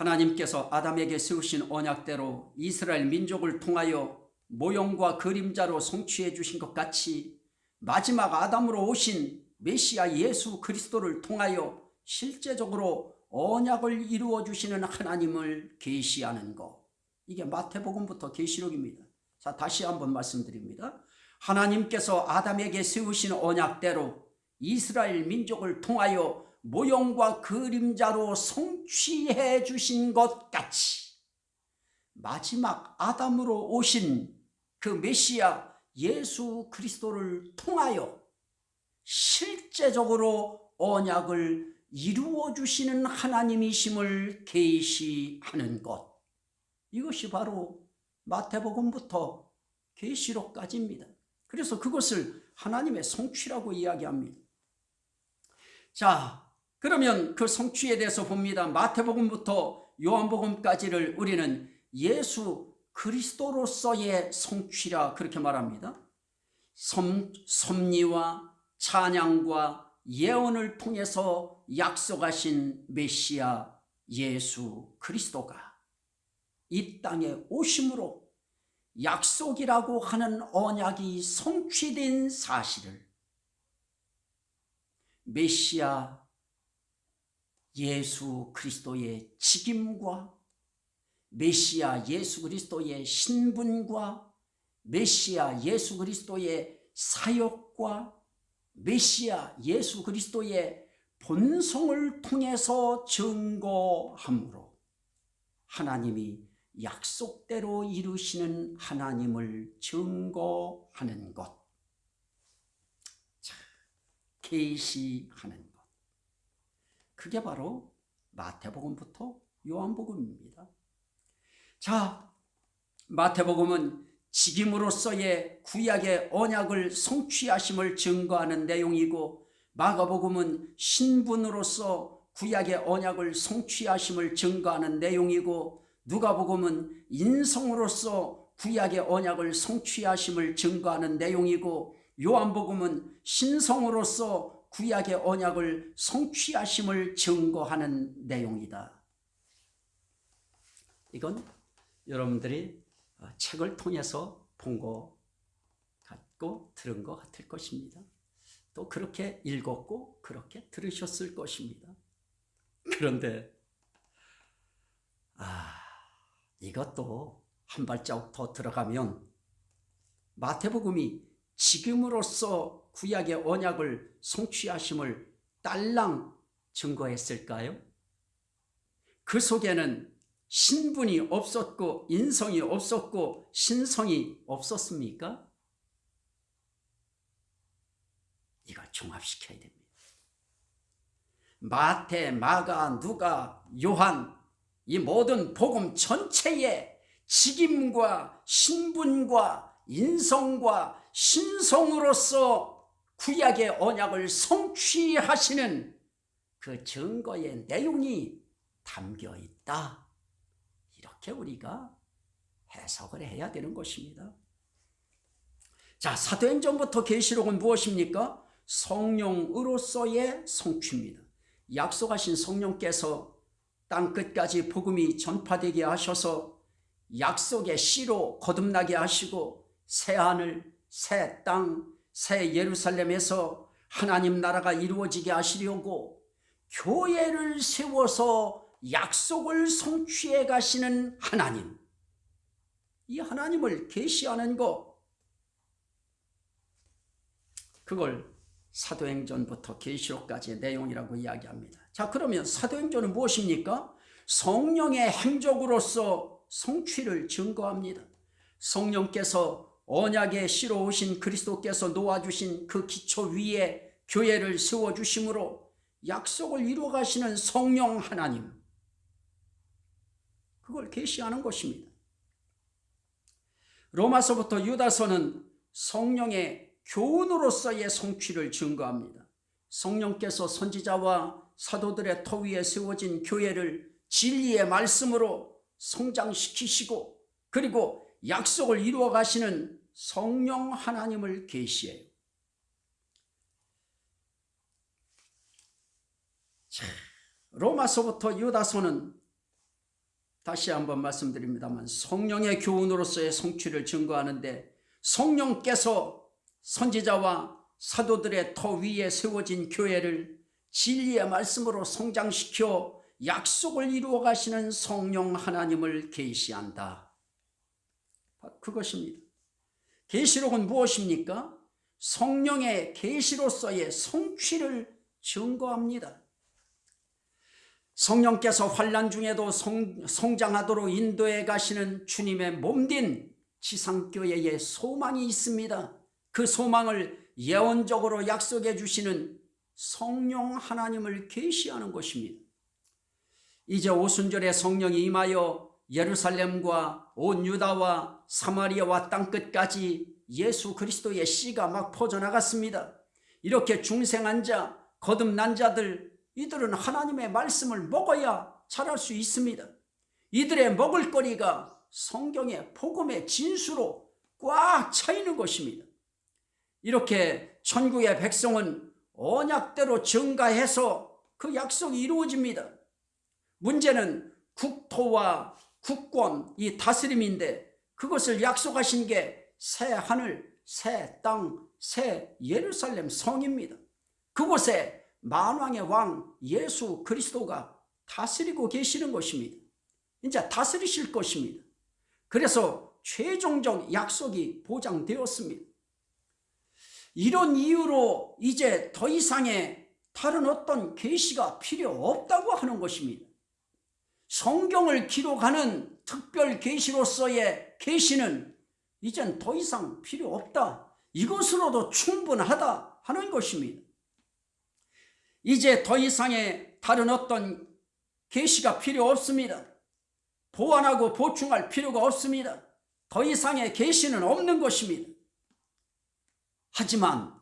A: 하나님께서 아담에게 세우신 언약대로 이스라엘 민족을 통하여 모형과 그림자로 성취해 주신 것 같이 마지막 아담으로 오신 메시아 예수 그리스도를 통하여 실제적으로 언약을 이루어 주시는 하나님을 계시하는 것. 이게 마태복음부터 계시록입니다. 자, 다시 한번 말씀드립니다. 하나님께서 아담에게 세우신 언약대로 이스라엘 민족을 통하여 모형과 그림자로 성취해 주신 것 같이 마지막 아담으로 오신 그 메시아 예수 그리스도를 통하여 실제적으로 언약을 이루어 주시는 하나님이심을 계시하는 것 이것이 바로 마태복음부터 계시록까지입니다. 그래서 그것을 하나님의 성취라고 이야기합니다. 자, 그러면 그 성취에 대해서 봅니다. 마태복음부터 요한복음까지를 우리는 예수 그리스도로서의 성취라 그렇게 말합니다. 섭, 섭리와 찬양과 예언을 통해서 약속하신 메시아 예수 그리스도가 이 땅에 오심으로 약속이라고 하는 언약이 성취된 사실을 메시아 예수 그리스도의 직임과 메시아 예수 그리스도의 신분과 메시아 예수 그리스도의 사역과 메시아 예수 그리스도의 본성을 통해서 증거함으로 하나님이 약속대로 이루시는 하나님을 증거하는 것. 자, 계시하는 것 그게 바로 마태복음부터 요한복음입니다. 자 마태복음은 직임으로서의 구약의 언약을 성취하심을 증거하는 내용이고 마가복음은 신분으로서 구약의 언약을 성취하심을 증거하는 내용이고 누가복음은 인성으로서 구약의 언약을 성취하심을 증거하는 내용이고 요한복음은 신성으로서 구약의 언약을 성취하심을 증거하는 내용이다. 이건 여러분들이 책을 통해서 본것 같고 들은 것 같을 것입니다. 또 그렇게 읽었고 그렇게 들으셨을 것입니다. 그런데 아 이것도 한 발자국 더 들어가면 마태복음이 지금으로서 구약의 언약을 성취하심을 딸랑 증거했을까요? 그 속에는 신분이 없었고 인성이 없었고 신성이 없었습니까? 이걸 종합시켜야 됩니다. 마태, 마가, 누가, 요한 이 모든 복음 전체에 직임과 신분과 인성과 신성으로서 구약의 언약을 성취하시는 그 증거의 내용이 담겨 있다. 이렇게 우리가 해석을 해야 되는 것입니다. 자, 사도행전부터 계시록은 무엇입니까? 성령으로서의 성취입니다. 약속하신 성령께서 땅 끝까지 복음이 전파되게 하셔서 약속의 씨로 거듭나게 하시고 새 하늘, 새 땅, 새 예루살렘에서 하나님 나라가 이루어지게 하시려고 교회를 세워서 약속을 성취해 가시는 하나님 이 하나님을 계시하는 것 그걸 사도행전부터 계시록까지의 내용이라고 이야기합니다. 자 그러면 사도행전은 무엇입니까? 성령의 행적으로서 성취를 증거합니다. 성령께서 언약의 씨로 오신 그리스도께서 놓아주신 그 기초 위에 교회를 세워주심으로 약속을 이루어 가시는 성령 하나님 그걸 계시하는 것입니다. 로마서부터 유다서는 성령의 교훈으로서의 성취를 증거합니다. 성령께서 선지자와 사도들의 터 위에 세워진 교회를 진리의 말씀으로 성장시키시고 그리고 약속을 이루어 가시는 성령 하나님을 계시해요. 로마서부터 유다서는 다시 한번 말씀드립니다만 성령의 교훈으로서의 성취를 증거하는데 성령께서 선지자와 사도들의 터 위에 세워진 교회를 진리의 말씀으로 성장시켜 약속을 이루어 가시는 성령 하나님을 계시한다. 그것입니다. 계시록은 무엇입니까? 성령의 계시로서의 성취를 증거합니다. 성령께서 환란 중에도 성, 성장하도록 인도해 가시는 주님의 몸된 지상교회의 소망이 있습니다. 그 소망을 예언적으로 약속해 주시는 성령 하나님을 계시하는 것입니다. 이제 오순절에 성령이 임하여 예루살렘과 온 유다와 사마리아와 땅끝까지 예수 그리스도의 씨가 막 퍼져나갔습니다. 이렇게 중생한 자, 거듭난 자들 이들은 하나님의 말씀을 먹어야 자랄 수 있습니다. 이들의 먹을 거리가 성경의 복음의 진수로 꽉차 있는 것입니다. 이렇게 천국의 백성은 언약대로 증가해서 그 약속이 이루어집니다. 문제는 국토와 국권, 이 다스림인데 그것을 약속하신 게 새 하늘, 새 땅, 새 예루살렘 성입니다. 그곳에 만왕의 왕 예수 그리스도가 다스리고 계시는 것입니다. 이제 다스리실 것입니다. 그래서 최종적 약속이 보장되었습니다. 이런 이유로 이제 더 이상의 다른 어떤 계시가 필요 없다고 하는 것입니다. 성경을 기록하는 특별 계시로서의 계시는 이젠 더 이상 필요 없다. 이것으로도 충분하다 하는 것입니다. 이제 더 이상의 다른 어떤 계시가 필요 없습니다. 보완하고 보충할 필요가 없습니다. 더 이상의 계시는 없는 것입니다. 하지만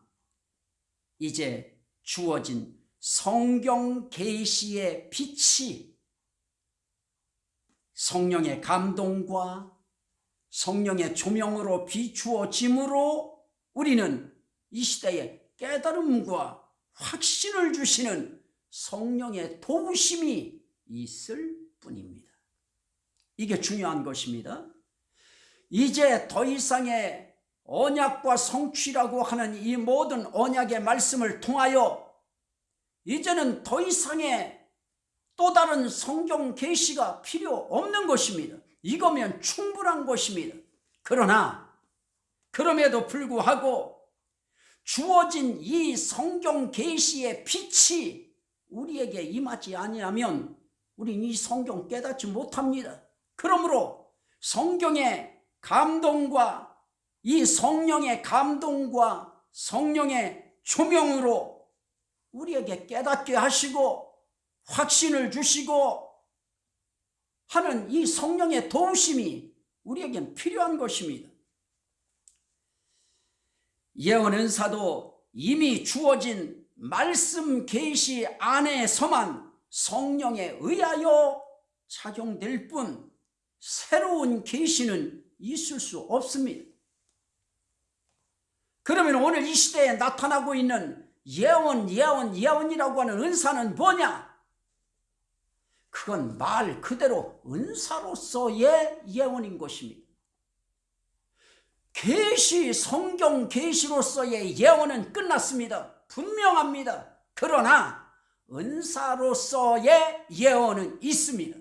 A: 이제 주어진 성경 계시의 빛이 성령의 감동과 성령의 조명으로 비추어짐으로 우리는 이 시대에 깨달음과 확신을 주시는 성령의 도우심이 있을 뿐입니다. 이게 중요한 것입니다. 이제 더 이상의 언약과 성취라고 하는 이 모든 언약의 말씀을 통하여 이제는 더 이상의 또 다른 성경 계시가 필요 없는 것입니다. 이거면 충분한 것입니다. 그러나 그럼에도 불구하고 주어진 이 성경 계시의 빛이 우리에게 임하지 아니하면 우리는 이 성경 깨닫지 못합니다. 그러므로 성경의 감동과 이 성령의 감동과 성령의 조명으로 우리에게 깨닫게 하시고 확신을 주시고 하는 이 성령의 도우심이 우리에겐 필요한 것입니다. 예언 은 사도 이미 주어진 말씀 계시 안에서만 성령에 의하여 작용될 뿐 새로운 계시는 있을 수 없습니다. 그러면 오늘 이 시대에 나타나고 있는 예언, 예언, 예언이라고 하는 은사는 뭐냐? 그건 말 그대로 은사로서의 예언인 것입니다. 계시, 성경 계시로서의 예언은 끝났습니다. 분명합니다. 그러나 은사로서의 예언은 있습니다.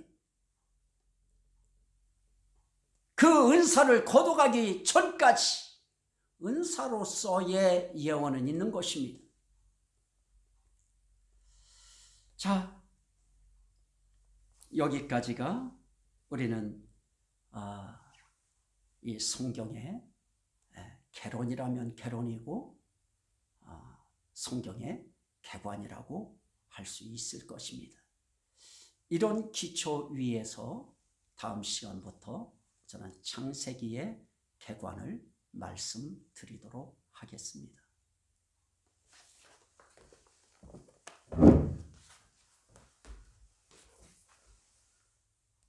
A: 그 은사를 거둬가기 전까지 은사로서의 예언은 있는 것입니다. 자, 여기까지가 우리는 아, 이 성경의 예, 개론이라면 개론이고 아, 성경의 개관이라고 할 수 있을 것입니다. 이런 기초 위에서 다음 시간부터 저는 창세기의 개관을 말씀드리도록 하겠습니다.